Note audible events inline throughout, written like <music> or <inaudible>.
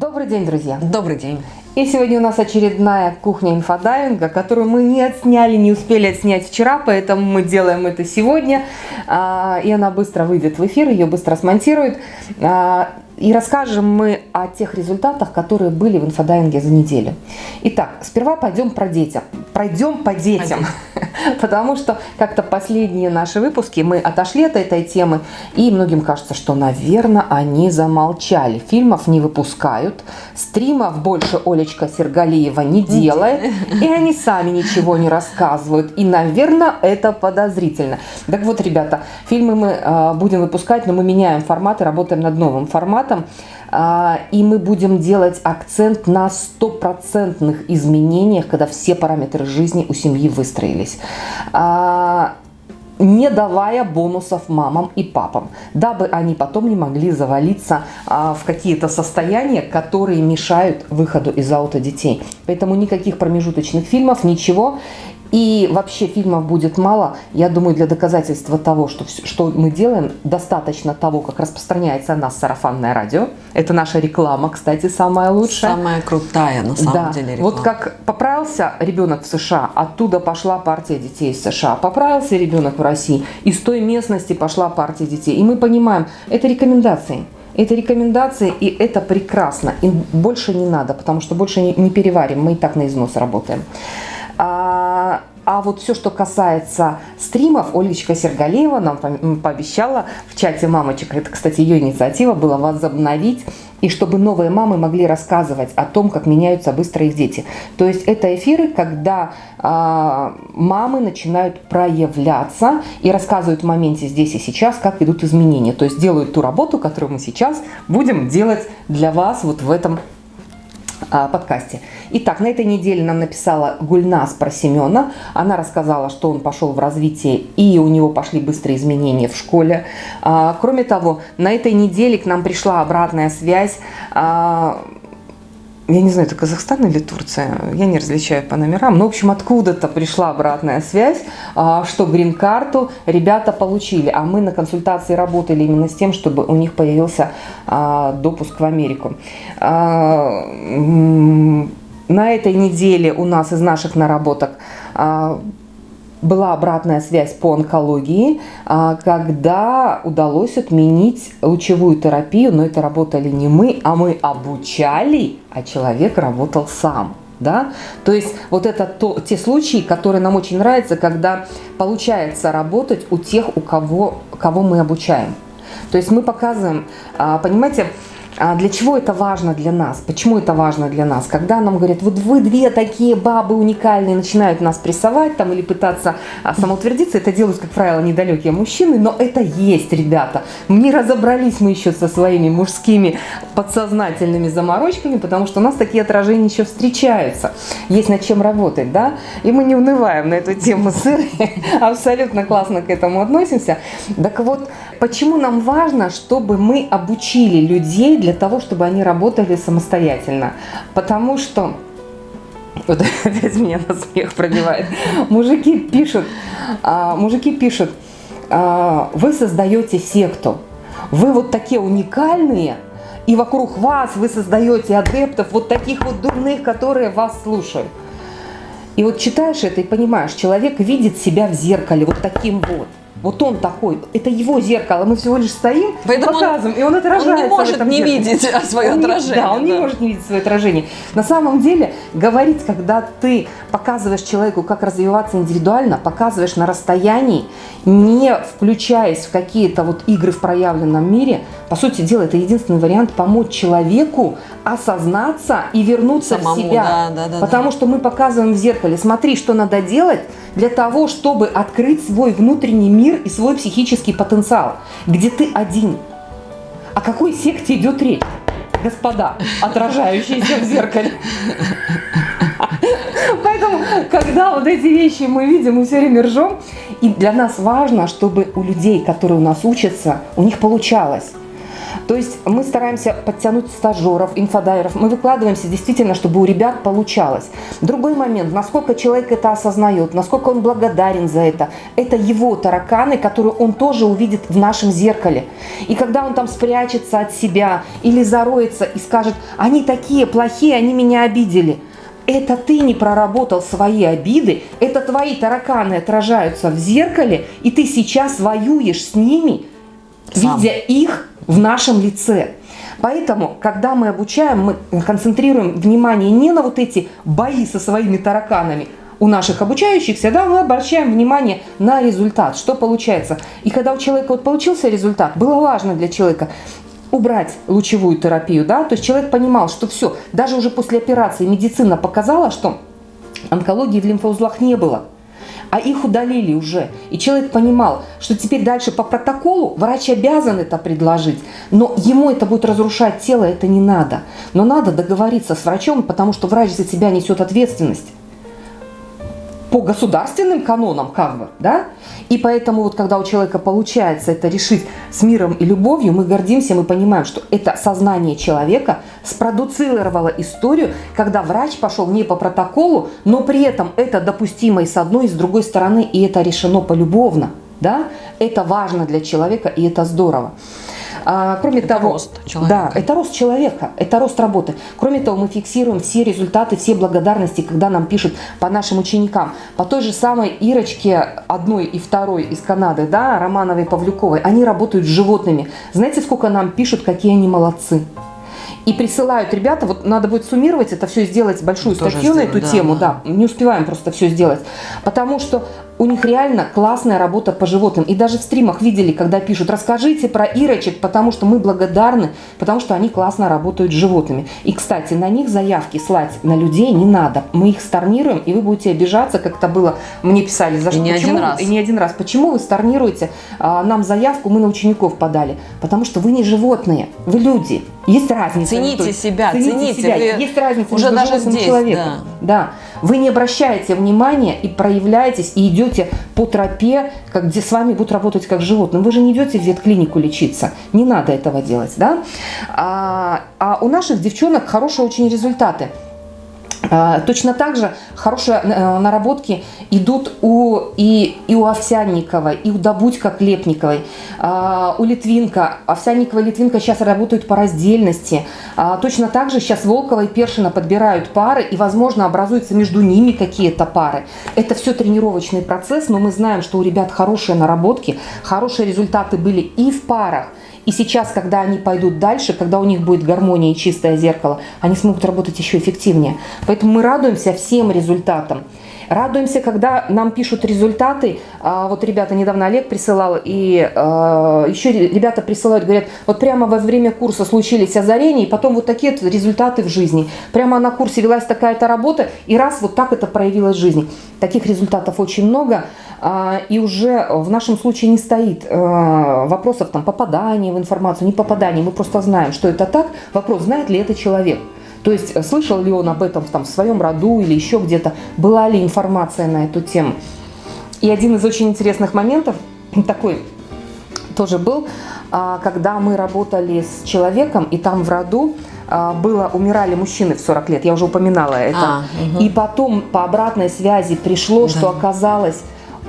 Добрый день, друзья! Добрый день! И сегодня у нас очередная кухня инфодайвинга, которую мы не отсняли, не успели отснять вчера, поэтому мы делаем это сегодня. А, и она быстро выйдет в эфир, ее быстро смонтируют. А, и расскажем мы о тех результатах, которые были в инфодайвинге за неделю. Итак, сперва пойдем про детям. Пройдем по детям. <laughs> Потому что как-то последние наши выпуски мы отошли от этой темы. И многим кажется, что, наверное, они замолчали. Фильмов не выпускают. Стримов больше Олечка Сергалиева не делает. И они сами ничего не рассказывают. И, наверное, это подозрительно. Так вот, ребята, фильмы мы а, будем выпускать, но мы меняем формат и работаем над новым форматом и мы будем делать акцент на стопроцентных изменениях, когда все параметры жизни у семьи выстроились а, не давая бонусов мамам и папам, дабы они потом не могли завалиться а, в какие-то состояния, которые мешают выходу из аута детей. Поэтому никаких промежуточных фильмов, ничего. И вообще фильмов будет мало. Я думаю, для доказательства того, что, что мы делаем, достаточно того, как распространяется о нас сарафанное радио. Это наша реклама, кстати, самая лучшая. Самая крутая, на самом да. деле, реклама. Вот как поправился ребенок в США, оттуда пошла партия детей из США. Поправился ребенок в России, из той местности пошла партия детей. И мы понимаем, это рекомендации. Это рекомендации, и это прекрасно. И больше не надо, потому что больше не, не переварим. Мы и так на износ работаем. А, а вот все, что касается стримов, Олечка Сергалеева нам пообещала в чате мамочек, это, кстати, ее инициатива была возобновить, и чтобы новые мамы могли рассказывать о том, как меняются быстро их дети. То есть это эфиры, когда а, мамы начинают проявляться и рассказывают в моменте здесь и сейчас, как идут изменения. То есть делают ту работу, которую мы сейчас будем делать для вас вот в этом подкасте. Итак, на этой неделе нам написала Гульнас про Семена. Она рассказала, что он пошел в развитие и у него пошли быстрые изменения в школе. А, кроме того, на этой неделе к нам пришла обратная связь а, я не знаю, это Казахстан или Турция, я не различаю по номерам, но, в общем, откуда-то пришла обратная связь, а, что грин-карту ребята получили, а мы на консультации работали именно с тем, чтобы у них появился а, допуск в Америку. А, на этой неделе у нас из наших наработок была обратная связь по онкологии, а, когда удалось отменить лучевую терапию, но это работали не мы, а мы обучали, а человек работал сам. Да? То есть вот это то, те случаи, которые нам очень нравятся, когда получается работать у тех, у кого, кого мы обучаем. То есть мы показываем, а, понимаете, а для чего это важно для нас? Почему это важно для нас? Когда нам говорят, вот вы две такие бабы уникальные, начинают нас прессовать там или пытаться а, самоутвердиться, это делают, как правило, недалекие мужчины, но это есть, ребята. Не разобрались мы еще со своими мужскими подсознательными заморочками, потому что у нас такие отражения еще встречаются. Есть над чем работать, да? И мы не унываем на эту тему <laughs> с абсолютно классно к этому относимся. Так вот, почему нам важно, чтобы мы обучили людей для того, чтобы они работали самостоятельно. Потому что <laughs> вот опять меня на смех пробивает. Мужики пишут, а, мужики пишут, а, вы создаете секту, вы вот такие уникальные, и вокруг вас вы создаете адептов, вот таких вот дурных, которые вас слушают. И вот читаешь это и понимаешь, человек видит себя в зеркале вот таким вот. Вот он такой, это его зеркало, мы всего лишь стоим, Поэтому показываем, он, и он отражается. Он не может не зеркале. видеть свое он отражение. Не, да, он да. не может не видеть свое отражение. На самом деле, говорить, когда ты показываешь человеку, как развиваться индивидуально, показываешь на расстоянии, не включаясь в какие-то вот игры в проявленном мире, по сути дела, это единственный вариант помочь человеку осознаться и вернуться Самому, в себя. Да, да, да, Потому да. что мы показываем в зеркале, смотри, что надо делать для того, чтобы открыть свой внутренний мир и свой психический потенциал, где ты один. О какой секте идет речь? Господа, отражающиеся в зеркале. Поэтому, когда вот эти вещи мы видим, мы все время ржем, и для нас важно, чтобы у людей, которые у нас учатся, у них получалось. То есть мы стараемся подтянуть стажеров, инфодайеров. Мы выкладываемся действительно, чтобы у ребят получалось. Другой момент, насколько человек это осознает, насколько он благодарен за это. Это его тараканы, которые он тоже увидит в нашем зеркале. И когда он там спрячется от себя или зароется и скажет, они такие плохие, они меня обидели – это ты не проработал свои обиды, это твои тараканы отражаются в зеркале, и ты сейчас воюешь с ними, Сам. видя их в нашем лице. Поэтому, когда мы обучаем, мы концентрируем внимание не на вот эти бои со своими тараканами, у наших обучающихся, да, мы обращаем внимание на результат, что получается. И когда у человека вот получился результат, было важно для человека убрать лучевую терапию, да, то есть человек понимал, что все, даже уже после операции медицина показала, что онкологии в лимфоузлах не было, а их удалили уже. И человек понимал, что теперь дальше по протоколу врач обязан это предложить, но ему это будет разрушать тело, это не надо. Но надо договориться с врачом, потому что врач за себя несет ответственность по государственным канонам, как бы, да? И поэтому вот когда у человека получается это решить с миром и любовью, мы гордимся, мы понимаем, что это сознание человека спродуцировало историю, когда врач пошел не по протоколу, но при этом это допустимо и с одной, и с другой стороны, и это решено полюбовно, да? Это важно для человека, и это здорово. А, кроме это того, рост человека. Да, это рост человека, это рост работы. Кроме того, мы фиксируем все результаты, все благодарности, когда нам пишут по нашим ученикам. По той же самой Ирочке, одной и второй из Канады, да, Романовой Павлюковой, они работают с животными. Знаете, сколько нам пишут, какие они молодцы? и присылают ребята, вот надо будет суммировать это все, сделать большую статью на эту да, тему, да. да, не успеваем просто все сделать, потому что у них реально классная работа по животным. И даже в стримах видели, когда пишут, расскажите про Ирочек, потому что мы благодарны, потому что они классно работают с животными. И, кстати, на них заявки слать на людей не надо. Мы их сторнируем, и вы будете обижаться, как это было, мне писали, за что. И не почему, один раз. И не один раз. Почему вы сторнируете а, нам заявку, мы на учеников подали? Потому что вы не животные, вы люди. Есть разница. Цените себя, цените, цените себя. Есть разница уже между даже здесь, человеком. Да. да. Вы не обращаете внимания и проявляетесь, и идете по тропе, как, где с вами будут работать как животным. Вы же не идете в ветклинику лечиться. Не надо этого делать. Да? А, а у наших девчонок хорошие очень результаты. А, точно так же хорошие э, наработки идут у, и, и у Овсянниковой, и у Добудька Клепниковой, а, у Литвинка. Овсянникова и Литвинка сейчас работают по раздельности. А, точно так же сейчас Волкова и Першина подбирают пары, и, возможно, образуются между ними какие-то пары. Это все тренировочный процесс, но мы знаем, что у ребят хорошие наработки, хорошие результаты были и в парах, и сейчас, когда они пойдут дальше, когда у них будет гармония и чистое зеркало, они смогут работать еще эффективнее. Поэтому мы радуемся всем результатам. Радуемся, когда нам пишут результаты. А, вот ребята, недавно Олег присылал, и а, еще ребята присылают, говорят, вот прямо во время курса случились озарения, и потом вот такие результаты в жизни. Прямо на курсе велась такая-то работа, и раз вот так это проявилось в жизни. Таких результатов очень много. А, и уже в нашем случае не стоит а, вопросов там попадания в информацию, не попадания. Мы просто знаем, что это так. Вопрос, знает ли это человек. То есть э, слышал ли он об этом там, в своем роду или еще где-то, была ли информация на эту тему. И один из очень интересных моментов <clears throat> такой тоже был, а, когда мы работали с человеком, и там в роду было, умирали мужчины в 40 лет, я уже упоминала это. А, угу. И потом по обратной связи пришло, да. что оказалось,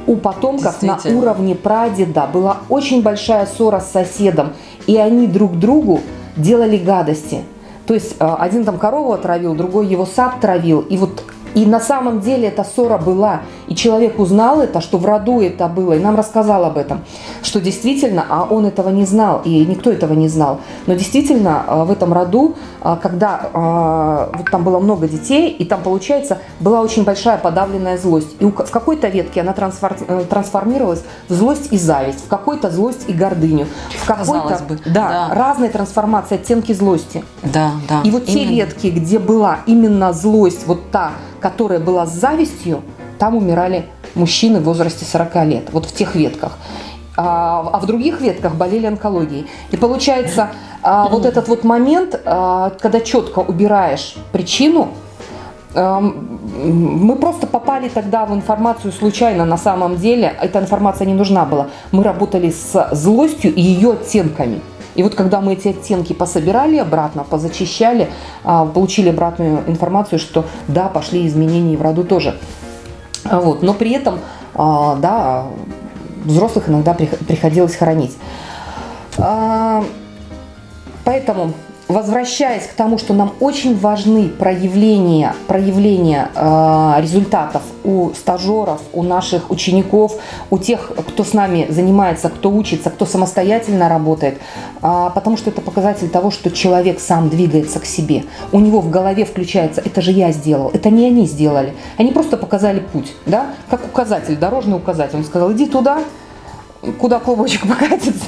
у потомков на уровне прадеда. Была очень большая ссора с соседом, и они друг другу делали гадости. То есть э, один там корову отравил, другой его сад травил, и вот и на самом деле эта ссора была. И человек узнал это, что в роду это было, и нам рассказал об этом. Что действительно, а он этого не знал, и никто этого не знал. Но действительно, а, в этом роду, а, когда а, вот там было много детей, и там, получается, была очень большая подавленная злость. И в какой-то ветке она э, трансформировалась в злость и зависть, в какой-то злость и гордыню. В какой-то, да, да, разные трансформации, оттенки злости. Да, да. И вот именно. те ветки, где была именно злость, вот та, которая была с завистью, там умирали мужчины в возрасте 40 лет, вот в тех ветках. А, а в других ветках болели онкологией. И получается, а, вот этот вот момент, а, когда четко убираешь причину, мы просто попали тогда в информацию случайно, на самом деле эта информация не нужна была. Мы работали с злостью и ее оттенками. И вот когда мы эти оттенки пособирали обратно, позачищали, а, получили обратную информацию, что да, пошли изменения в роду тоже. Вот. Но при этом, а, да, взрослых иногда приходилось хоронить. Поэтому возвращаясь к тому, что нам очень важны проявления, проявления э, результатов у стажеров, у наших учеников, у тех, кто с нами занимается, кто учится, кто самостоятельно работает, э, потому что это показатель того, что человек сам двигается к себе. У него в голове включается, это же я сделал, это не они сделали. Они просто показали путь, да, как указатель, дорожный указатель. Он сказал, иди туда, куда клубочек <laughs> покатится,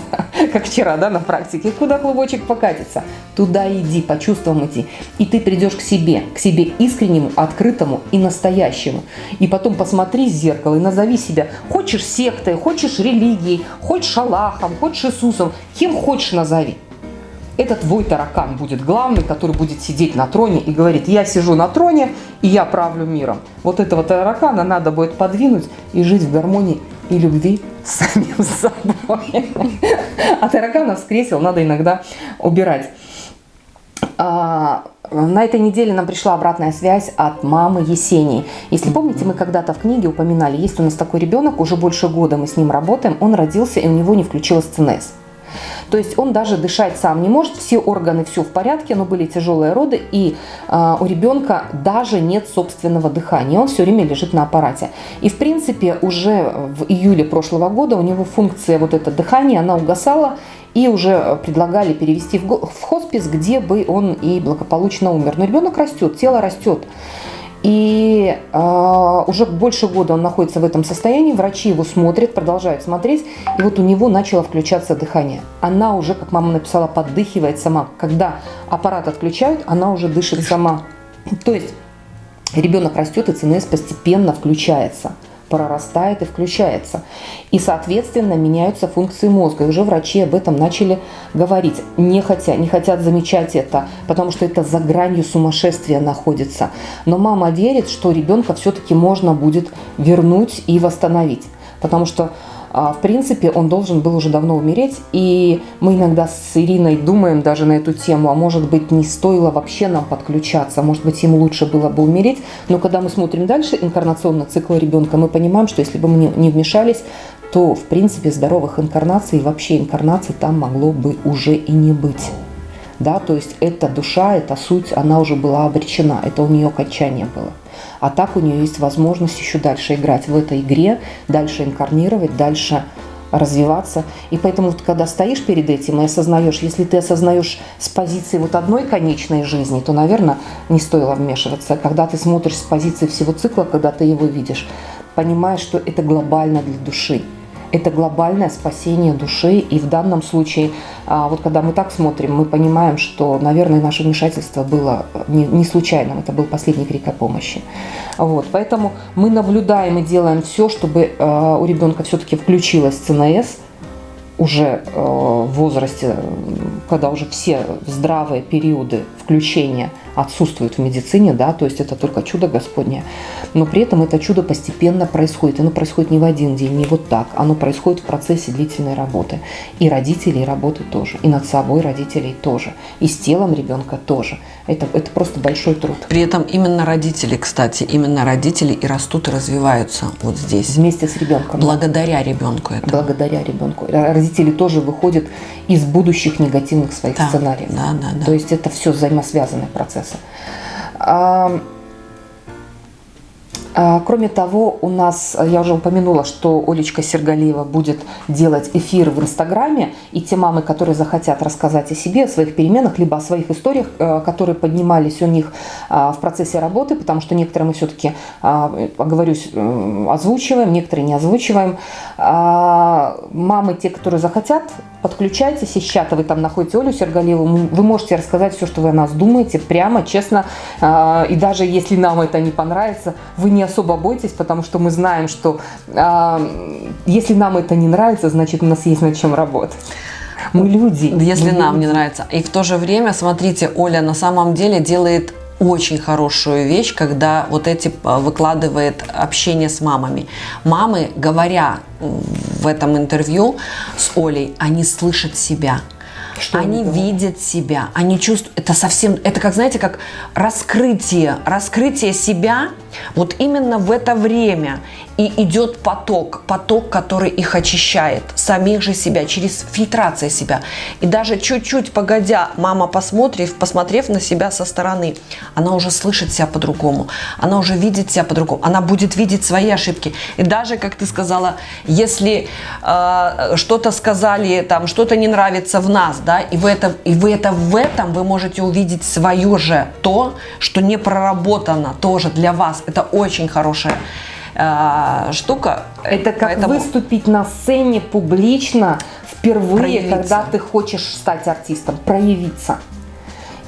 как вчера, да, на практике, куда клубочек покатится, туда иди, по чувствам иди. И ты придешь к себе, к себе искреннему, открытому и настоящему. И потом посмотри в зеркало и назови себя, хочешь сектой, хочешь религией, хочешь Аллахом, хочешь Иисусом, кем хочешь назови. Это твой таракан будет главный, который будет сидеть на троне и говорит, я сижу на троне и я правлю миром. Вот этого таракана надо будет подвинуть и жить в гармонии и любви с самим <laughs> собой. А тараканов с кресел надо иногда убирать. А, на этой неделе нам пришла обратная связь от мамы Есении. Если помните, мы когда-то в книге упоминали, есть у нас такой ребенок, уже больше года мы с ним работаем, он родился и у него не включилась ЦНС. То есть он даже дышать сам не может, все органы, все в порядке, но были тяжелые роды, и э, у ребенка даже нет собственного дыхания, он все время лежит на аппарате. И в принципе уже в июле прошлого года у него функция вот это дыхание, она угасала, и уже предлагали перевести в хоспис, где бы он и благополучно умер. Но ребенок растет, тело растет. И э, уже больше года он находится в этом состоянии, врачи его смотрят, продолжают смотреть, и вот у него начало включаться дыхание. Она уже, как мама написала, поддыхивает сама. Когда аппарат отключают, она уже дышит сама. То есть ребенок растет, и ЦНС постепенно включается прорастает и включается. И, соответственно, меняются функции мозга. И уже врачи об этом начали говорить. Не хотят, не хотят замечать это, потому что это за гранью сумасшествия находится. Но мама верит, что ребенка все-таки можно будет вернуть и восстановить. Потому что в принципе, он должен был уже давно умереть, и мы иногда с Ириной думаем даже на эту тему, а может быть не стоило вообще нам подключаться, может быть ему лучше было бы умереть, но когда мы смотрим дальше инкарнационный цикл ребенка, мы понимаем, что если бы мы не вмешались, то в принципе здоровых инкарнаций и вообще инкарнаций там могло бы уже и не быть. Да, то есть эта душа, эта суть, она уже была обречена, это у нее окончание было. А так у нее есть возможность еще дальше играть в этой игре, дальше инкарнировать, дальше развиваться. И поэтому, вот, когда стоишь перед этим и осознаешь, если ты осознаешь с позиции вот одной конечной жизни, то, наверное, не стоило вмешиваться. Когда ты смотришь с позиции всего цикла, когда ты его видишь, понимаешь, что это глобально для души это глобальное спасение души. И в данном случае, а, вот когда мы так смотрим, мы понимаем, что, наверное, наше вмешательство было не, не случайным. Это был последний крик о помощи. Вот, поэтому мы наблюдаем и делаем все, чтобы а, у ребенка все-таки включилась ЦНС уже а, в возрасте, когда уже все здравые периоды включения – отсутствует в медицине, да, то есть это только чудо Господне. Но при этом это чудо постепенно происходит. Оно происходит не в один день, не вот так. Оно происходит в процессе длительной работы. И родителей работы тоже, и над собой родителей тоже, и с телом ребенка тоже. Это, это просто большой труд. При этом именно родители, кстати, именно родители и растут, и развиваются вот здесь. Вместе с ребенком. Благодаря ребенку это. Благодаря ребенку. Родители тоже выходят из будущих негативных своих да, сценариев. Да, да, да. То есть это все взаимосвязанный процесс процесса. А, кроме того, у нас, я уже упомянула, что Олечка Сергалиева будет делать эфир в Инстаграме, и те мамы, которые захотят рассказать о себе, о своих переменах, либо о своих историях, э, которые поднимались у них а, в процессе работы, потому что некоторые мы все-таки, а, оговорюсь, э, озвучиваем, некоторые не озвучиваем. Мамы, те, которые захотят, подключайтесь из чата, вы там находите Олю Сергалиеву, вы можете рассказать все, что вы о нас думаете, прямо, честно, и даже если нам это не понравится, вы не особо бойтесь, потому что мы знаем, что э, если нам это не нравится, значит у нас есть над чем работать. Мы люди. Если мы нам люди. не нравится. И в то же время, смотрите, Оля на самом деле делает очень хорошую вещь, когда вот эти а, выкладывает общение с мамами. Мамы, говоря в этом интервью с Олей, они слышат себя Что они, они видят себя, они чувствуют, это совсем, это как, знаете, как раскрытие, раскрытие себя вот именно в это время. И идет поток, поток, который их очищает, самих же себя, через фильтрацию себя. И даже чуть-чуть погодя, мама, посмотрев, посмотрев на себя со стороны, она уже слышит себя по-другому, она уже видит себя по-другому, она будет видеть свои ошибки. И даже, как ты сказала, если э, что-то сказали, там, что-то не нравится в нас, да, и вы, это, и вы это в этом, вы можете увидеть свое же, то, что не проработано тоже для вас. Это очень хорошая э, штука. Это как Поэтому... выступить на сцене публично впервые, проявиться. когда ты хочешь стать артистом, проявиться.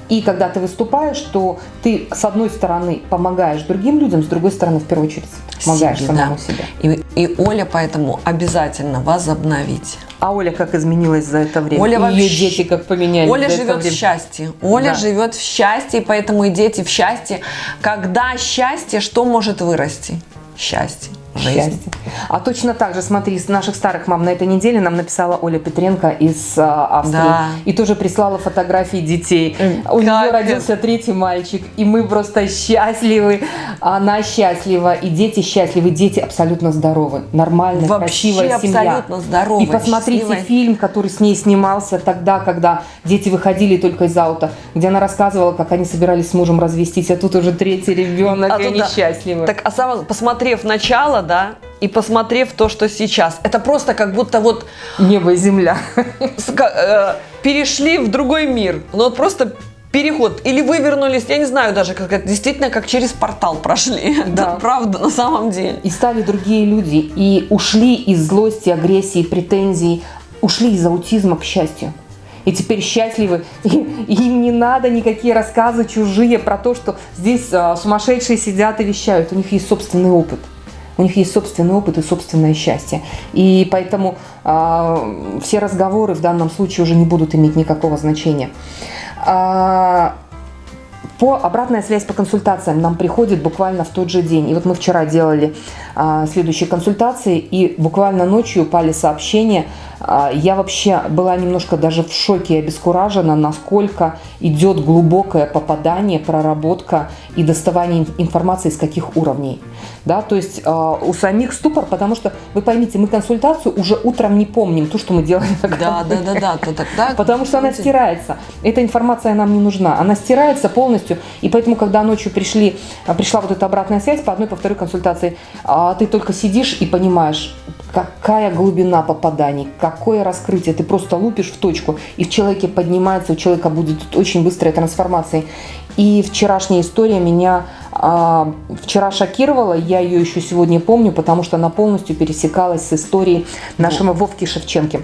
И когда ты выступаешь, то ты, с одной стороны, помогаешь другим людям, с другой стороны, в первую очередь, помогаешь себе, самому да. себе. И, и Оля поэтому обязательно возобновить. А Оля как изменилась за это время? Оля и ее дети как поменялись Оля живет в счастье. Оля да. живет в счастье, поэтому и дети в счастье. Когда счастье, что может вырасти? Счастье жизнь. А точно так же, смотри, с наших старых мам на этой неделе нам написала Оля Петренко из а, Австрии. Да. И тоже прислала фотографии детей. Как У нее родился третий мальчик, и мы просто счастливы. Она счастлива, и дети счастливы, дети абсолютно здоровы. Нормальная, Вообще красивая семья. абсолютно здоровая. И посмотрите счастливая. фильм, который с ней снимался тогда, когда дети выходили только из аута, где она рассказывала, как они собирались с мужем развестись, а тут уже третий ребенок, а и они да. счастливы. Так, а сам, посмотрев начало, да, и посмотрев то, что сейчас, это просто как будто вот... Небо и земля. Э, перешли в другой мир. Ну вот просто переход. Или вывернулись, я не знаю даже, как это действительно как через портал прошли. <laughs> Да. Это правда, на самом деле. И стали другие люди. И ушли из злости, агрессии, претензий. Ушли из аутизма к счастью. И теперь счастливы. И, им не надо никакие рассказы чужие про то, что здесь а, сумасшедшие сидят и вещают. У них есть собственный опыт. У них есть собственный опыт и собственное счастье. И поэтому э, все разговоры в данном случае уже не будут иметь никакого значения. Э, по обратная связь по консультациям нам приходит буквально в тот же день. И вот мы вчера делали а, следующие консультации, и буквально ночью упали сообщения. А, я вообще была немножко даже в шоке и обескуражена, насколько идет глубокое попадание, проработка и доставание информации с каких уровней. Да, то есть э, у самих ступор, потому что, вы поймите, мы консультацию уже утром не помним, то, что мы делали Да, да, да, да, то тогда... Потому что она стирается. Эта информация нам не нужна. Она стирается полностью, и поэтому, когда ночью пришли, пришла вот эта обратная связь по одной, по второй консультации, а ты только сидишь и понимаешь, какая глубина попаданий, какое раскрытие. Ты просто лупишь в точку, и в человеке поднимается, у человека будет очень быстрая трансформация. И вчерашняя история меня а, вчера шокировала, я ее еще сегодня помню, потому что она полностью пересекалась с историей нашего Вовки Шевченки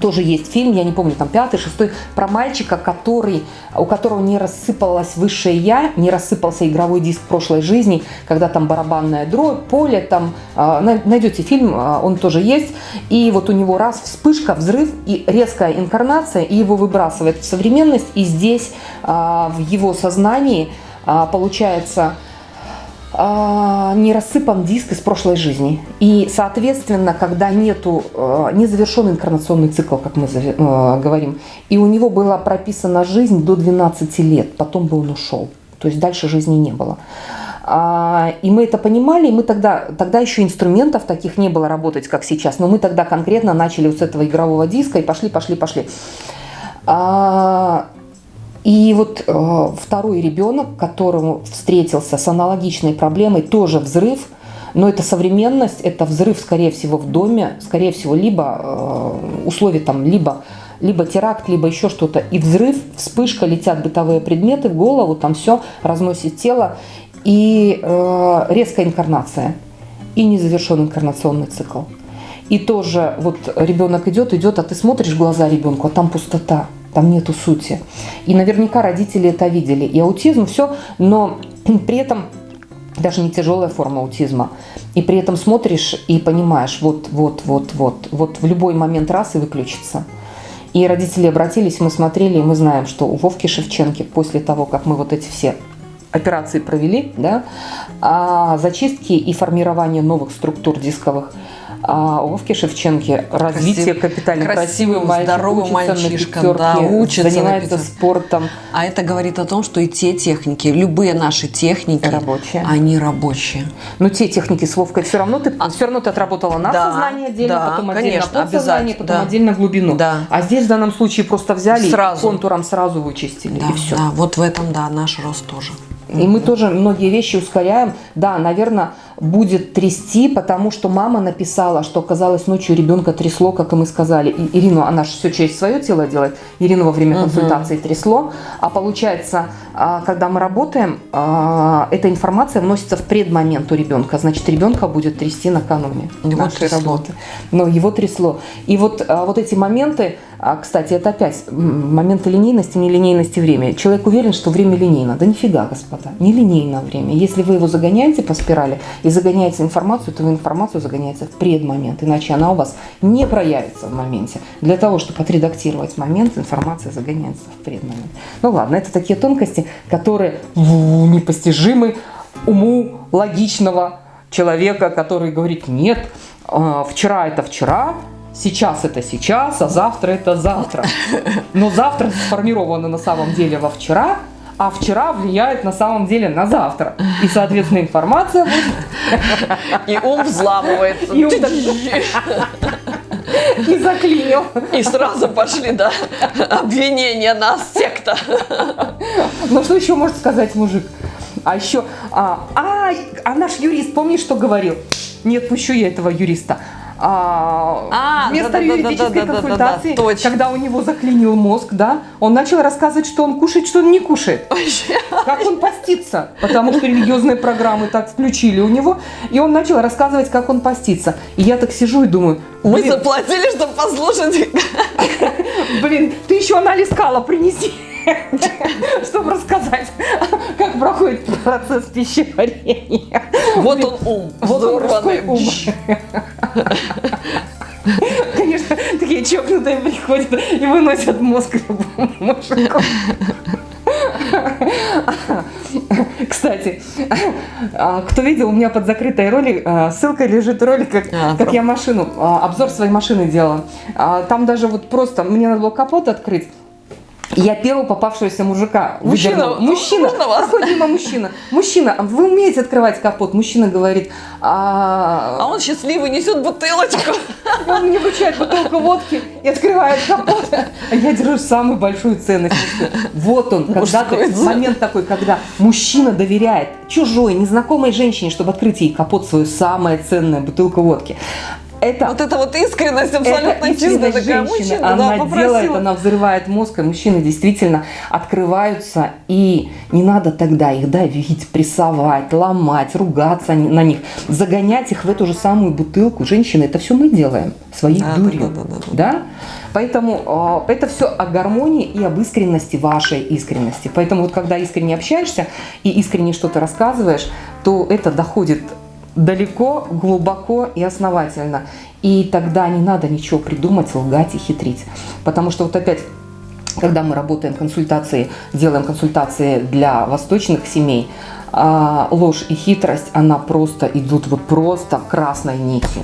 тоже есть фильм, я не помню, там пятый, шестой, про мальчика, который, у которого не рассыпалось высшее я, не рассыпался игровой диск прошлой жизни, когда там барабанная дробь, поле, там, э, найдете фильм, э, он тоже есть, и вот у него раз вспышка, взрыв и резкая инкарнация, и его выбрасывает в современность, и здесь в его сознании получается а, не рассыпан диск из прошлой жизни. И, соответственно, когда нету, а, не завершен инкарнационный цикл, как мы а, говорим, и у него была прописана жизнь до 12 лет, потом бы он ушел. То есть дальше жизни не было. И мы это понимали, и мы тогда, тогда еще инструментов таких не было работать, как сейчас, но мы тогда конкретно начали вот с этого игрового диска и пошли, пошли, пошли. И вот э, второй ребенок, которому встретился с аналогичной проблемой, тоже взрыв, но это современность, это взрыв, скорее всего, в доме, скорее всего, либо э, условия там, либо, либо теракт, либо еще что-то. И взрыв, вспышка, летят бытовые предметы в голову, там все разносит тело. И э, резкая инкарнация, и незавершенный инкарнационный цикл. И тоже вот ребенок идет, идет, а ты смотришь в глаза ребенку, а там пустота там нету сути. И наверняка родители это видели. И аутизм, все, но при этом даже не тяжелая форма аутизма. И при этом смотришь и понимаешь, вот, вот, вот, вот, вот в любой момент раз и выключится. И родители обратились, мы смотрели, и мы знаем, что у Вовки Шевченки после того, как мы вот эти все операции провели, да, а зачистки и формирование новых структур дисковых, а у Вовки Шевченки развитие Красив- капитально красивый, красивый мальчик, здоровый мальчишка, пятерке, да, учится занимается спортом. А это говорит о том, что и те техники, любые наши техники, Рабочие. они рабочие. Но те техники с Вовкой все равно ты, все равно ты отработала на А Да, сознание отдельно, да, потом отдельно конечно, подсознание, потом да. отдельно глубину. Да. А здесь в данном случае просто взяли Сразу. контуром сразу вычистили Да, и все. да, вот в этом, да, наш рост тоже. И мы тоже многие вещи ускоряем. Да, наверное, будет трясти, потому что мама написала, что оказалось ночью ребенка трясло, как и мы сказали. И Ирину, она же все через свое тело делает. Ирину во время консультации трясло. А получается, а, когда мы работаем, а, эта информация вносится в предмомент у ребенка. Значит, ребенка будет трясти накануне Его нашей трясло. работы. Но его трясло. И вот, а, вот эти моменты, а, кстати, это опять моменты линейности, нелинейности времени. Человек уверен, что время линейно. Да нифига, господа, нелинейно время. Если вы его загоняете по спирали и загоняете информацию, то вы информацию загоняете в предмомент, иначе она у вас не проявится в моменте. Для того, чтобы отредактировать момент, информация загоняется в предмомент. Ну ладно, это такие тонкости, которые непостижимы уму логичного человека, который говорит, нет, э, вчера это вчера, сейчас это сейчас, а завтра это завтра. <laughs> Но завтра сформировано на самом деле во вчера, а вчера влияет на самом деле на завтра. И, соответственно, информация будет И ум взламывается. И ум и заклинил. И сразу пошли, да, обвинения нас, секта. Ну что еще может сказать мужик? А еще, а, а, а наш юрист, помнишь, что говорил? Не отпущу я этого юриста. А, А, вместо да-да-да-да-да-да-да-да, юридической консультации, точно. когда у него заклинил мозг, да, он начал рассказывать, что он кушает, что он не кушает. Как он постится, потому что религиозные программы так включили у него, и он начал рассказывать, как он постится. И я так сижу и думаю, блин, заплатили, чтобы послушать. <laughs> Блин, ты еще анализ кала принеси, <laughs> чтобы рассказать, как проходит процесс пищеварения. Вот он ум, Вот он ум. Конечно, такие чокнутые приходят и выносят мозг любому мужику. Кстати, а, кто видел, у меня под закрытой роли а, ссылка лежит ролик, как, А, как я машину, а, обзор своей машины делала. Там даже вот просто мне надо было капот открыть. Я первого попавшегося мужика Мужчина, выдернула. Мужчина, проходит мимо мужчина. Мужчина, вы умеете открывать капот? Мужчина говорит, а, А он счастливый несет бутылочку. он мне вручает бутылку водки и открывает капот. А я держу самую большую ценность. Вот он, когда Мужской ты, ценность. момент такой, когда мужчина доверяет чужой, незнакомой женщине, чтобы открыть ей капот свою самое ценное бутылку водки. Это Вот это вот искренность абсолютно это чистая такая. Мужчина, она да, делает, попросила. она взрывает мозг, и мужчины действительно открываются, и не надо тогда их давить, прессовать, ломать, ругаться на них, загонять их в эту же самую бутылку. Женщины, это все мы делаем своей Да, да, дурью. да, да, да. Да? Поэтому э, это все о гармонии и об искренности вашей искренности. Поэтому вот когда искренне общаешься и искренне что-то рассказываешь, то это доходит далеко, глубоко и основательно. И тогда не надо ничего придумать, лгать и хитрить. Потому что вот опять когда мы работаем консультации, делаем консультации для восточных семей, а, ложь и хитрость, она просто идут вот просто красной нитью.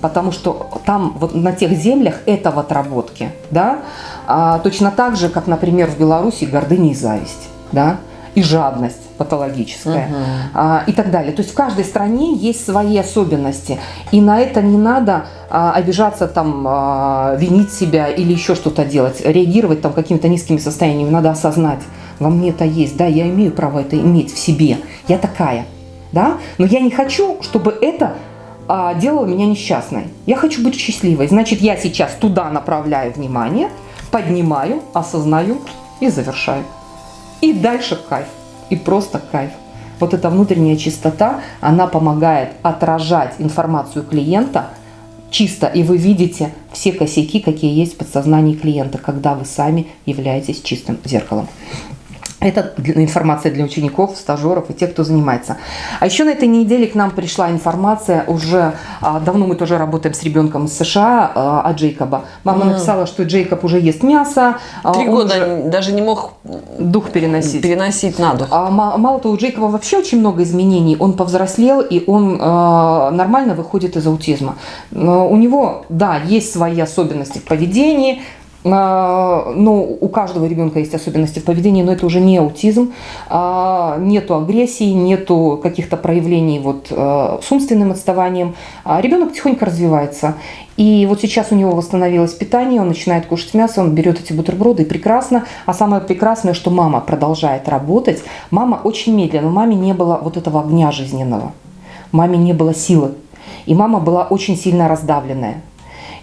Потому что там, вот на тех землях, это в отработке, да, А, точно так же, как, например, в Беларуси гордыня и зависть, да, и жадность патологическая а, и так далее. То есть в каждой стране есть свои особенности, и на это не надо а, обижаться, там, а, винить себя или еще что-то делать, реагировать там какими-то низкими состояниями. Надо осознать, во мне это есть, да, я имею право это иметь в себе, я такая, да, но я не хочу, чтобы это а, делало меня несчастной. Я хочу быть счастливой. Значит, я сейчас туда направляю внимание, поднимаю, осознаю и завершаю. И дальше кайф. И просто кайф. Вот эта внутренняя чистота, она помогает отражать информацию клиента чисто, и вы видите все косяки, какие есть в подсознании клиента, когда вы сами являетесь чистым зеркалом. Это информация для учеников, стажеров и тех, кто занимается. А еще на этой неделе к нам пришла информация, уже а, давно мы тоже работаем с ребенком из США, а, от Джейкоба. Мама mm. написала, что Джейкоб уже ест мясо. А, Три года даже не мог дух переносить. Переносить на дух. А, мало того, у Джейкоба вообще очень много изменений. Он повзрослел, и он нормально выходит из аутизма. Но у него, да, есть свои особенности в поведении, ну, у каждого ребенка есть особенности в поведении, но это уже не аутизм, а, нету агрессии, нету каких-то проявлений вот а, с умственным отставанием. Ребенок тихонько развивается. И вот сейчас у него восстановилось питание, он начинает кушать мясо, он берет эти бутерброды, и прекрасно. А самое прекрасное, что мама продолжает работать. Мама очень медленно, маме не было вот этого огня жизненного, маме не было силы. И мама была очень сильно раздавленная.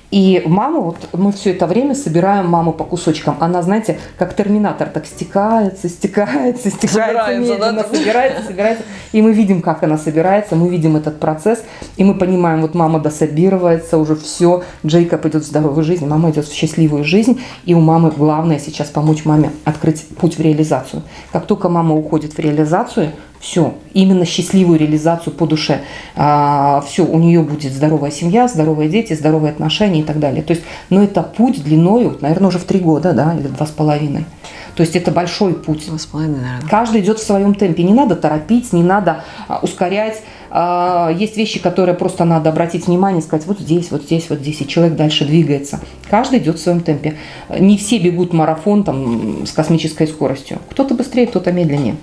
И мама, вот мы все это время собираем маму по кусочкам. Она, знаете, как терминатор, так стекается, стекается, стекается, собирается, медленно, да? собирается, собирается. И мы видим, как она собирается, мы видим этот процесс, и мы понимаем, вот мама дособируется, уже все, Джейкоб идет в здоровую жизнь, мама идет в счастливую жизнь, и у мамы главное сейчас помочь маме открыть путь в реализацию. Как только мама уходит в реализацию, все, именно счастливую реализацию по душе. А, все, у нее будет здоровая семья, здоровые дети, здоровые отношения и так далее. То есть, но это путь длиною, наверное, уже в три года, да, или два с половиной. То есть это большой путь. Два с половиной, наверное. Каждый идет в своем темпе. Не надо торопить, не надо а, ускорять. А, есть вещи, которые просто надо обратить внимание, сказать, вот здесь, вот здесь, вот здесь, и человек дальше двигается. Каждый идет в своем темпе. Не все бегут марафон там, с космической скоростью. Кто-то быстрее, кто-то медленнее.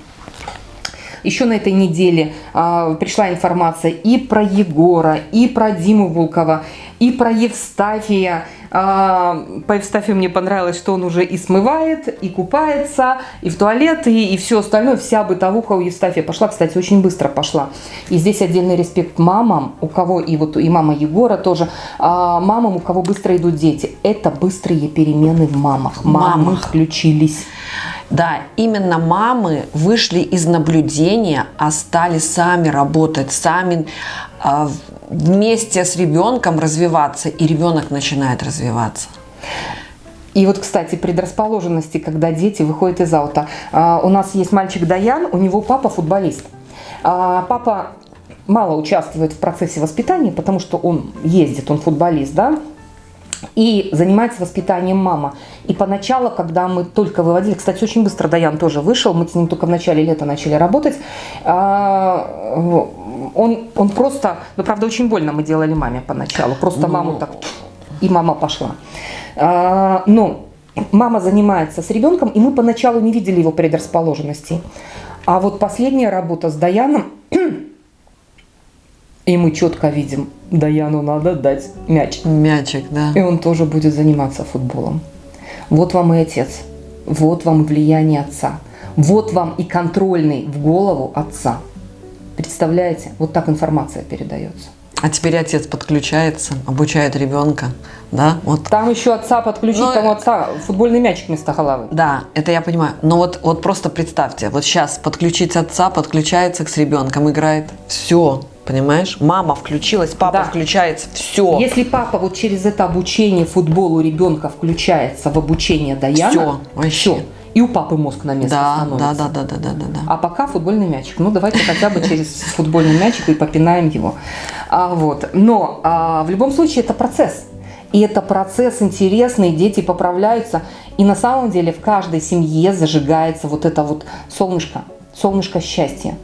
Еще на этой неделе а, пришла информация и про Егора, и про Диму Волкова, и про Евстафия. А, по Евстафию мне понравилось, что он уже и смывает, и купается, и в туалет, и, и все остальное. Вся бытовуха у Евстафия пошла, кстати, очень быстро пошла. И здесь отдельный респект мамам, у кого, и вот и мама Егора тоже, а, мамам, у кого быстро идут дети. Это быстрые перемены в мамах. Мамы мамах. включились. Да, именно мамы вышли из наблюдения, а стали сами работать, сами вместе с ребенком развиваться, и ребенок начинает развиваться. И вот, кстати, предрасположенности, когда дети выходят из аута. А, у нас есть мальчик Даян, у него папа футболист. А, папа мало участвует в процессе воспитания, потому что он ездит, он футболист, да, и занимается воспитанием мама. И поначалу, когда мы только выводили, кстати, очень быстро Даян тоже вышел, мы с ним только в начале лета начали работать, а, он, он просто, ну правда очень больно мы делали маме поначалу, просто маму ну. так, и мама пошла. А, но мама занимается с ребенком, и мы поначалу не видели его предрасположенностей. А вот последняя работа с Даяном, <clears throat> и мы четко видим, Даяну надо дать мяч. Мячик, да. И он тоже будет заниматься футболом. Вот вам и отец. Вот вам влияние отца. Вот вам и контрольный в голову отца. Представляете? Вот так информация передается. А теперь отец подключается, обучает ребенка, да? Вот. Там еще отца подключить, Но... там у отца футбольный мячик вместо головы. Да, это я понимаю. Но вот, вот просто представьте, вот сейчас подключить отца, подключается с ребенком, играет, все, Понимаешь? Мама включилась, папа да. включается, все. Если папа вот через это обучение футболу ребенка включается в обучение Даяна, все, вообще. Все. И у папы мозг на место да, становится. Да, да, да, да, да, да. А пока футбольный мячик. Ну, давайте хотя бы через футбольный мячик и попинаем его. А, вот. Но а, в любом случае это процесс. И это процесс интересный, дети поправляются. И на самом деле в каждой семье зажигается вот это вот солнышко, солнышко счастья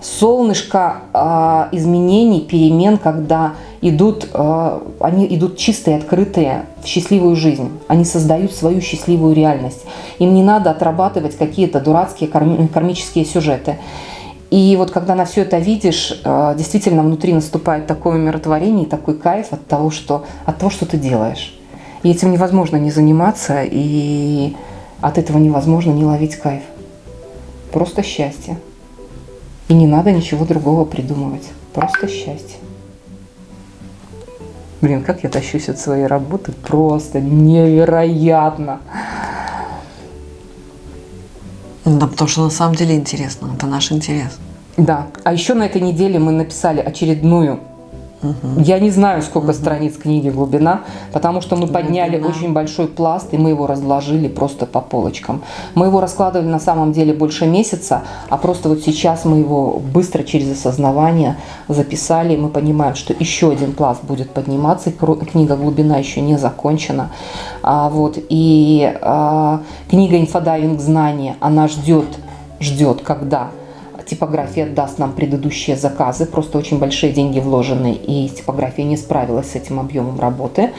солнышко э, изменений, перемен, когда идут, э, они идут чистые, открытые в счастливую жизнь. Они создают свою счастливую реальность. Им не надо отрабатывать какие-то дурацкие кармические сюжеты. И вот когда на все это видишь, э, действительно внутри наступает такое умиротворение, такой кайф от того, что, от того, что ты делаешь. И этим невозможно не заниматься, и от этого невозможно не ловить кайф. Просто счастье. И не надо ничего другого придумывать. Просто счастье. Блин, как я тащусь от своей работы, просто невероятно. Да, потому что на самом деле интересно, это наш интерес. Да, а еще на этой неделе мы написали очередную Угу. Я не знаю, сколько угу. страниц книги «Глубина», потому что мы подняли Глубина. очень большой пласт, и мы его разложили просто по полочкам. Мы его раскладывали на самом деле больше месяца, а просто вот сейчас мы его быстро через осознавание записали, и мы понимаем, что еще один пласт будет подниматься, и книга «Глубина» еще не закончена. А, вот, и а, книга «Инфодайвинг знания», она ждет, ждет, когда типография даст нам предыдущие заказы, просто очень большие деньги вложены, и типография не справилась с этим объемом работы.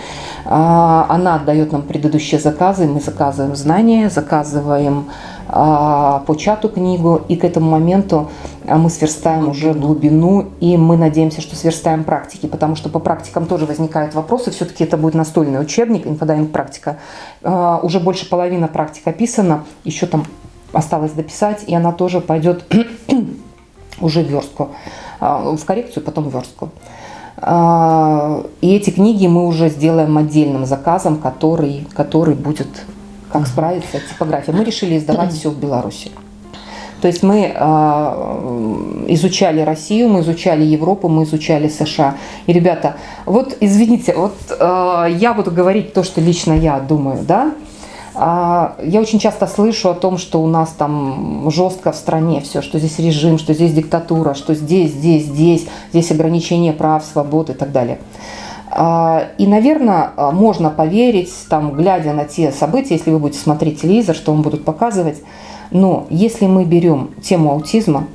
А, она отдает нам предыдущие заказы, мы заказываем знания, заказываем а, по чату книгу, и к этому моменту а, мы сверстаем уже глубину, и мы надеемся, что сверстаем практики, потому что по практикам тоже возникают вопросы, все-таки это будет настольный учебник, инфодайвинг практика. Уже больше половины практик описано, еще там осталось дописать, и она тоже пойдет <clears throat> уже в верстку, а, в коррекцию, потом в верстку. А, и эти книги мы уже сделаем отдельным заказом, который, который будет как справиться типография. Мы решили издавать <clears throat> все в Беларуси. То есть мы э, изучали Россию, мы изучали Европу, мы изучали США. И, ребята, вот извините, вот э, я буду говорить то, что лично я думаю, да, я очень часто слышу о том, что у нас там жестко в стране все, что здесь режим, что здесь диктатура, что здесь, здесь, здесь, здесь ограничение прав, свобод и так далее. А, и, наверное, можно поверить, там, глядя на те события, если вы будете смотреть телевизор, что вам будут показывать. Но если мы берем тему аутизма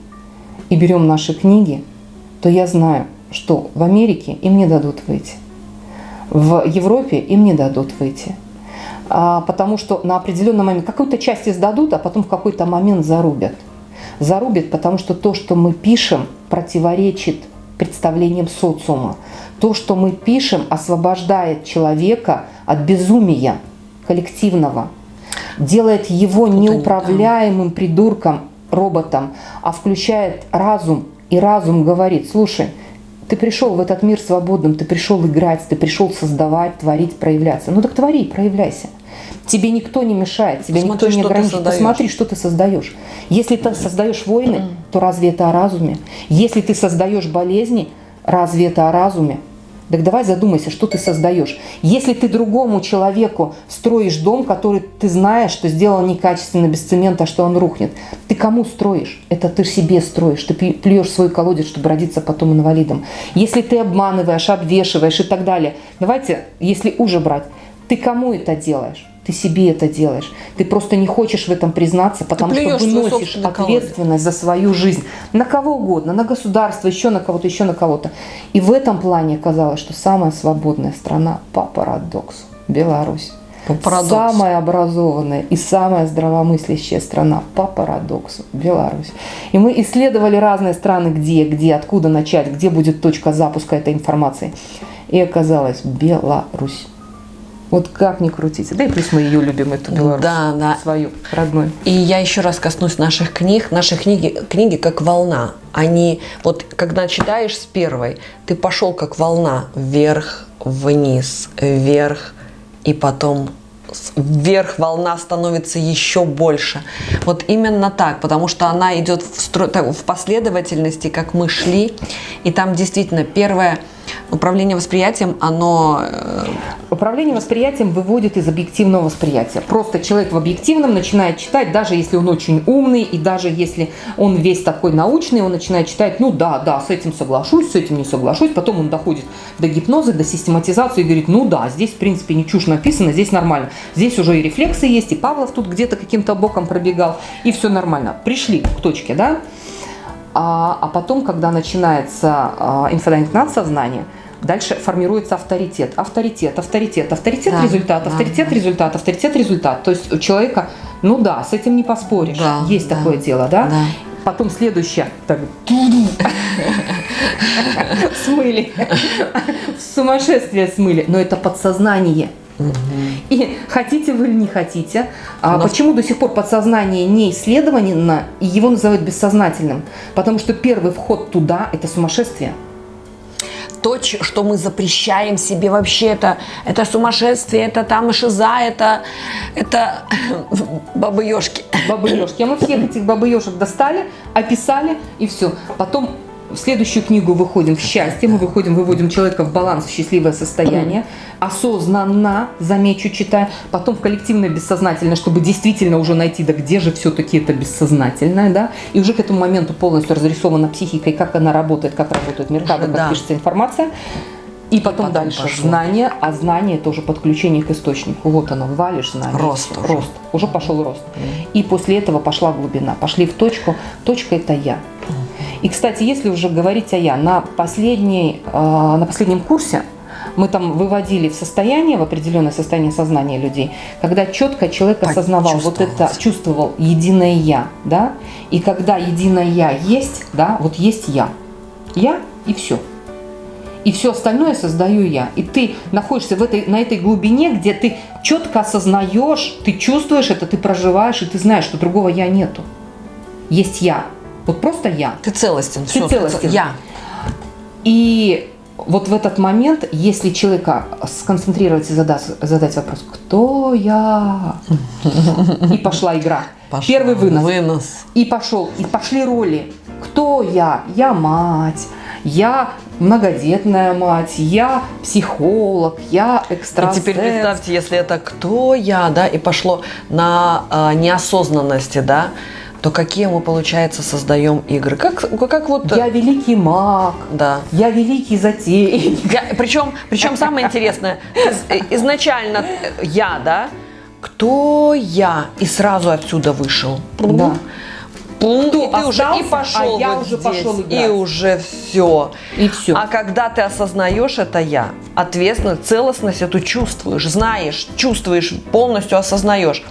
и берем наши книги, то я знаю, что в Америке им не дадут выйти. В Европе им не дадут выйти. А, потому что на определенный момент какую-то часть издадут, а потом в какой-то момент зарубят. Зарубят, потому что то, что мы пишем, противоречит представлениям социума. То, что мы пишем, освобождает человека от безумия коллективного, делает его неуправляемым придурком, роботом, а включает разум, и разум говорит, слушай, ты пришел в этот мир свободным, ты пришел играть, ты пришел создавать, творить, проявляться. Ну так твори, проявляйся. Тебе никто не мешает, тебя Посмотри, никто не ограничивает. Посмотри, что ты создаешь. Если ты создаешь войны, то разве это о разуме? Если ты создаешь болезни, разве это о разуме? Так давай задумайся, что ты создаешь. Если ты другому человеку строишь дом, который ты знаешь, что сделал некачественно, без цемента, что он рухнет, ты кому строишь? Это ты себе строишь. Ты плюешь свой колодец, чтобы родиться потом инвалидом. Если ты обманываешь, обвешиваешь и так далее. Давайте, если уже брать, ты кому это делаешь? Ты себе это делаешь. Ты просто не хочешь в этом признаться, потому что выносишь ответственность за свою жизнь. На кого угодно, на государство, еще на кого-то, еще на кого-то. И в этом плане оказалось, что самая свободная страна по парадоксу – Беларусь. По парадоксу. Самая образованная и самая здравомыслящая страна по парадоксу – Беларусь. И мы исследовали разные страны, где, где, откуда начать, где будет точка запуска этой информации. И оказалось – Беларусь. Вот как ни крутите. Да и плюс мы ее любим, эту Беларусь. Да, да. Свою, родную. И я еще раз коснусь наших книг. Наши книги, книги как волна. Они, вот когда читаешь с первой, ты пошел как волна вверх, вниз, вверх, и потом вверх волна становится еще больше. Вот именно так, потому что она идет в, стро... в последовательности, как мы шли. И там действительно первое управление восприятием, оно... Э, управление восприятием выводит из объективного восприятия. Просто человек в объективном начинает читать, даже если он очень умный, и даже если он весь такой научный, он начинает читать, ну да, да, с этим соглашусь, с этим не соглашусь. Потом он доходит до гипноза, до систематизации и говорит, ну да, здесь в принципе не чушь написано, здесь нормально. Здесь уже и рефлексы есть, и Павлов тут где-то каким-то боком пробегал, и все нормально. Пришли к точке, да? А, а потом, когда начинается а, надсознания, дальше формируется авторитет. Авторитет, авторитет, авторитет, да, результат, да, авторитет, да. результат, авторитет, результат. То есть у человека, ну да, с этим не поспоришь. Да, Есть да, такое дело, да? да. Потом следующее. Так, <laughs> смыли. <laughs> Сумасшествие смыли. Но это подсознание. И хотите вы или не хотите, а почему до сих пор подсознание не исследовано, и его называют бессознательным? Потому что первый вход туда – это сумасшествие. То, что мы запрещаем себе вообще, это, это сумасшествие, это там шиза, это, это <coughs> бабы-ешки. Бабы-ешки. А мы всех этих бабы-ешек достали, описали, и все. Потом в следующую книгу выходим в счастье, мы выходим, выводим человека в баланс, в счастливое состояние, осознанно, замечу, читая, потом в коллективное бессознательное, чтобы действительно уже найти, да где же все-таки это бессознательное, да, и уже к этому моменту полностью разрисована психика и как она работает, как работает мир, как, Да. пишется информация. И потом, потом дальше пошло. знание, а знание это уже подключение к источнику. Вот оно, валишь знание. Рост всё, уже. рост. Уже пошел рост. И после этого пошла глубина. Пошли в точку. Точка это я. И, кстати, если уже говорить о я, на, последней, э, на последнем курсе мы там выводили в состояние, в определенное состояние сознания людей, когда четко человек осознавал вот это, чувствовал единое я, да, и когда единое я есть, да, вот есть я, я и все. И все остальное создаю я. И ты находишься в этой, на этой глубине, где ты четко осознаешь, ты чувствуешь это, ты проживаешь, и ты знаешь, что другого я нету. Есть я. Вот просто я. Ты целостен. Ты всё, целостен. Я. И вот в этот момент, если человека сконцентрировать и задать, задать вопрос, кто я? И пошла игра. Пошла. Первый вынос. Вынос. И пошел, и пошли роли. Кто я? Я мать, я многодетная мать, я психолог, я И экстрасенс. теперь представьте, если это кто я, да, и пошло на а, неосознанности, да, то какие мы, получается, создаем игры? Как, как вот... Я великий маг, Да. я великий затейник. Я- причем, причем самое интересное, из- изначально я, да, кто я, и сразу отсюда вышел. Да. Пум, Кто и ты уже и пошел а я вот уже здесь, пошел и играть. уже все. И все. А когда ты осознаешь это я, ответственность, целостность эту чувствуешь, знаешь, чувствуешь, полностью осознаешь,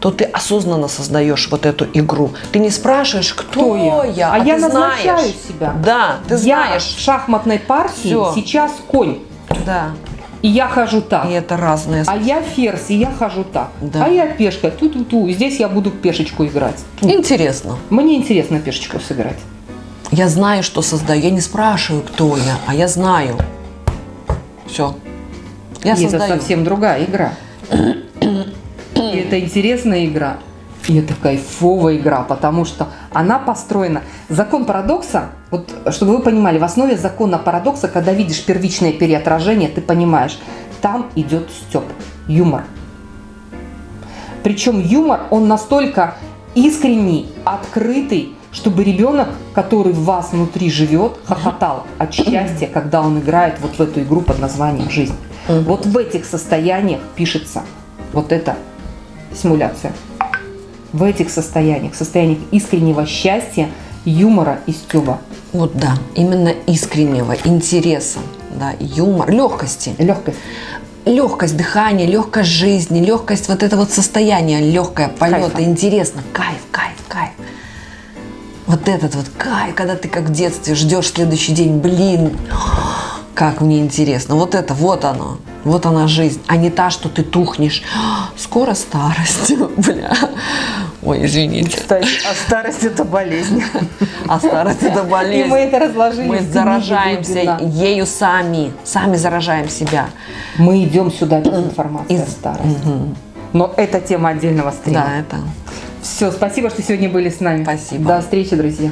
то ты осознанно создаешь вот эту игру. Ты не спрашиваешь, кто, Кто я? я, А я ты назначаю знаешь. себя. Да, ты я знаешь. в шахматной партии Всё. сейчас конь, Да. и я хожу так. И это разные. А я ферзь, и я хожу так. Да. А я пешка, ту-ту-ту. Здесь я буду пешечку играть. Интересно. Мне интересно пешечку сыграть. Я знаю, что создаю. Я не спрашиваю, кто я, а я знаю. Все. Я и это создаю. совсем другая игра. Это интересная игра. И это кайфовая игра, потому что она построена. Закон парадокса, вот чтобы вы понимали, в основе закона парадокса, когда видишь первичное переотражение, ты понимаешь, там идет степ, юмор. Причем юмор, он настолько искренний, открытый, чтобы ребенок, который в вас внутри живет, хохотал от счастья, когда он играет вот в эту игру под названием «Жизнь». Вот в этих состояниях пишется вот эта симуляция. В этих состояниях, состояниях искреннего счастья, юмора и стеба. Вот да, именно искреннего интереса, да, юмор, легкости. Легкость. Легкость дыхания, легкость жизни, легкость вот это вот состояние, легкое полета, Кайфа. интересно, кайф, кайф, кайф. Вот этот вот кайф, когда ты как в детстве ждешь следующий день, блин, как мне интересно. Вот это, вот оно, вот она жизнь, а не та, что ты тухнешь. <gasps> Скоро старость, <laughs> бля. Ой, извините. Кстати, а старость это болезнь. А старость это болезнь. И мы это разложили. Мы заражаемся ею сами, сами заражаем себя. Мы идем сюда без информации Из- о старости. Но это тема отдельного стрима. Да, это. Все, спасибо, что сегодня были с нами. Спасибо. До встречи, друзья.